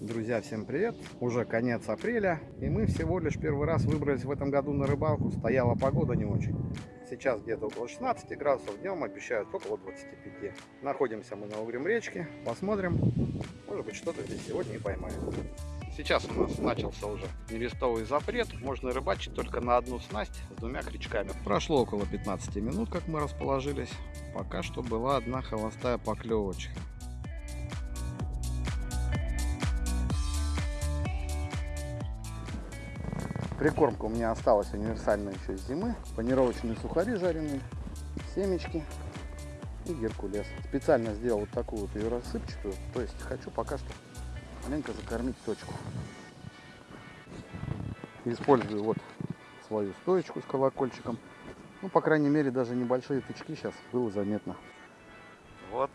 Друзья, всем привет! Уже конец апреля, и мы всего лишь первый раз выбрались в этом году на рыбалку. Стояла погода не очень. Сейчас где-то около 16 градусов, днем обещают около 25. Находимся мы на угрем речке, посмотрим, может быть что-то здесь сегодня и поймаем. Сейчас у нас начался уже нерестовый запрет, можно рыбачить только на одну снасть с двумя крючками. Прошло около 15 минут, как мы расположились, пока что была одна холостая поклевочка. Прикормка у меня осталась универсальная еще с зимы. Панировочные сухари жареные, семечки и геркулес. Специально сделал вот такую вот ее рассыпчатую. То есть хочу пока что маленько закормить точку. Использую вот свою стоечку с колокольчиком. Ну, по крайней мере, даже небольшие тычки сейчас было заметно. Вот.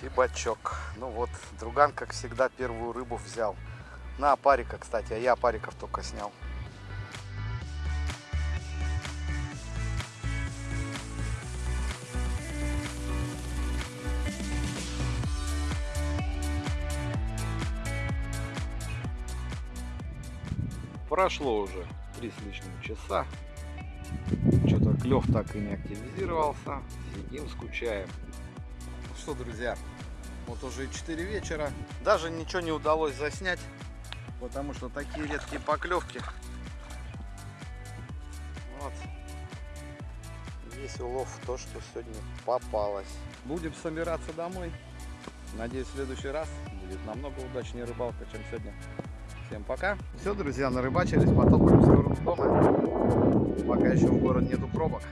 Чебачок. Чебачок. Ну вот, друган, как всегда, первую рыбу взял. На опарика, кстати, а я опариков только снял. Прошло уже три с лишним часа. Что-то клев так и не активизировался. Сидим, скучаем. Что, друзья, вот уже 4 вечера. Даже ничего не удалось заснять, потому что такие редкие поклевки. Вот. Весь улов то, что сегодня попалось. Будем собираться домой. Надеюсь, в следующий раз будет намного удачнее рыбалка, чем сегодня. Всем пока. Все, друзья, нарыбачились, потопали в сторону дома. Пока еще в город нету пробок.